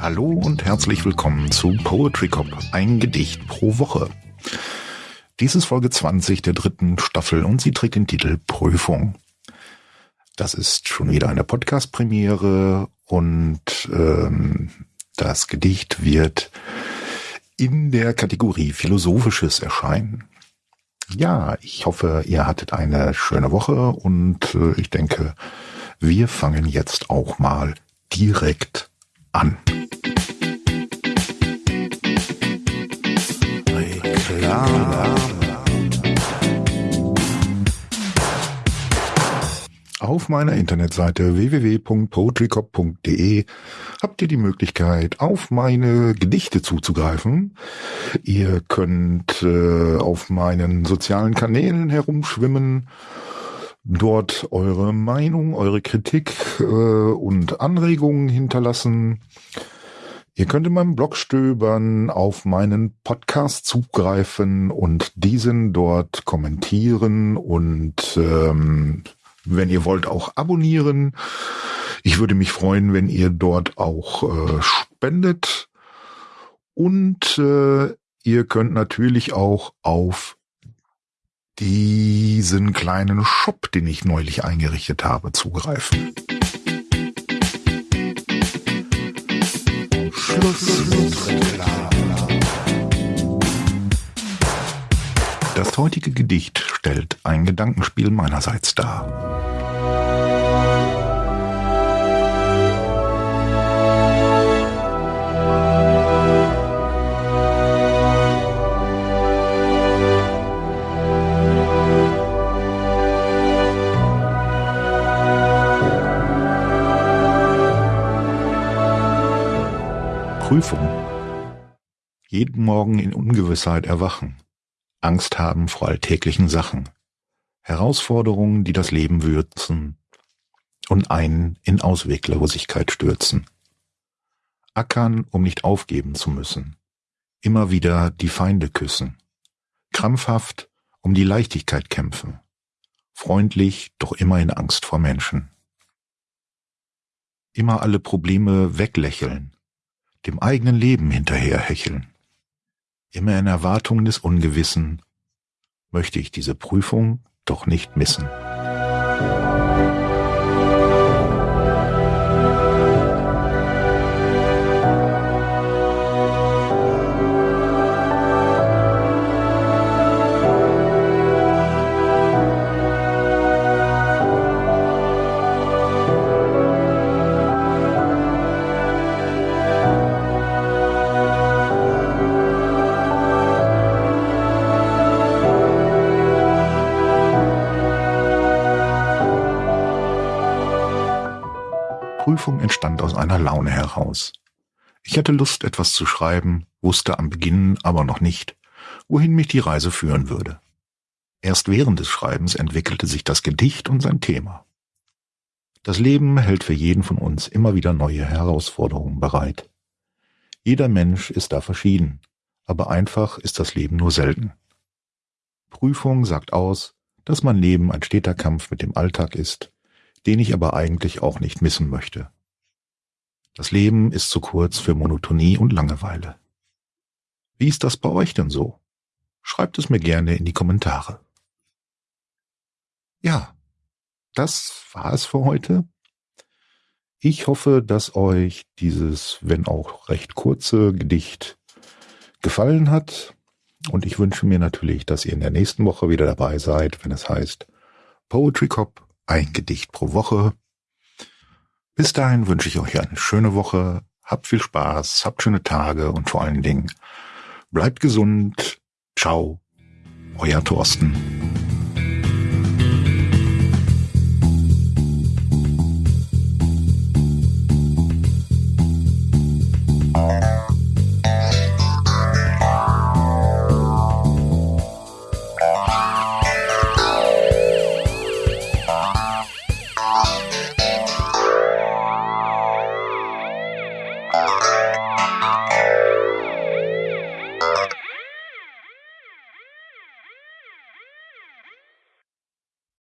Hallo und herzlich willkommen zu Poetry Cop, ein Gedicht pro Woche. Dies ist Folge 20 der dritten Staffel und sie trägt den Titel Prüfung. Das ist schon wieder eine Podcast-Premiere und ähm, das Gedicht wird in der Kategorie Philosophisches erscheinen. Ja, ich hoffe, ihr hattet eine schöne Woche und äh, ich denke, wir fangen jetzt auch mal direkt an. Auf meiner Internetseite www.poetrycop.de habt ihr die Möglichkeit, auf meine Gedichte zuzugreifen. Ihr könnt äh, auf meinen sozialen Kanälen herumschwimmen dort eure Meinung, eure Kritik äh, und Anregungen hinterlassen. Ihr könnt in meinem Blog stöbern, auf meinen Podcast zugreifen und diesen dort kommentieren und ähm, wenn ihr wollt auch abonnieren. Ich würde mich freuen, wenn ihr dort auch äh, spendet und äh, ihr könnt natürlich auch auf diesen kleinen Shop, den ich neulich eingerichtet habe, zugreifen. Das heutige Gedicht stellt ein Gedankenspiel meinerseits dar. Prüfung. Jeden Morgen in Ungewissheit erwachen. Angst haben vor alltäglichen Sachen. Herausforderungen, die das Leben würzen und einen in Ausweglosigkeit stürzen. Ackern, um nicht aufgeben zu müssen. Immer wieder die Feinde küssen. Krampfhaft um die Leichtigkeit kämpfen. Freundlich, doch immer in Angst vor Menschen. Immer alle Probleme weglächeln dem eigenen Leben hinterherhecheln. Immer in Erwartung des Ungewissen möchte ich diese Prüfung doch nicht missen. Prüfung entstand aus einer Laune heraus. Ich hatte Lust, etwas zu schreiben, wusste am Beginn aber noch nicht, wohin mich die Reise führen würde. Erst während des Schreibens entwickelte sich das Gedicht und sein Thema. Das Leben hält für jeden von uns immer wieder neue Herausforderungen bereit. Jeder Mensch ist da verschieden, aber einfach ist das Leben nur selten. Prüfung sagt aus, dass mein Leben ein steter Kampf mit dem Alltag ist, den ich aber eigentlich auch nicht missen möchte. Das Leben ist zu kurz für Monotonie und Langeweile. Wie ist das bei euch denn so? Schreibt es mir gerne in die Kommentare. Ja, das war es für heute. Ich hoffe, dass euch dieses, wenn auch recht kurze Gedicht gefallen hat. Und ich wünsche mir natürlich, dass ihr in der nächsten Woche wieder dabei seid, wenn es heißt Poetry Cop ein Gedicht pro Woche. Bis dahin wünsche ich euch eine schöne Woche. Habt viel Spaß, habt schöne Tage und vor allen Dingen bleibt gesund. Ciao, euer Thorsten. Bye.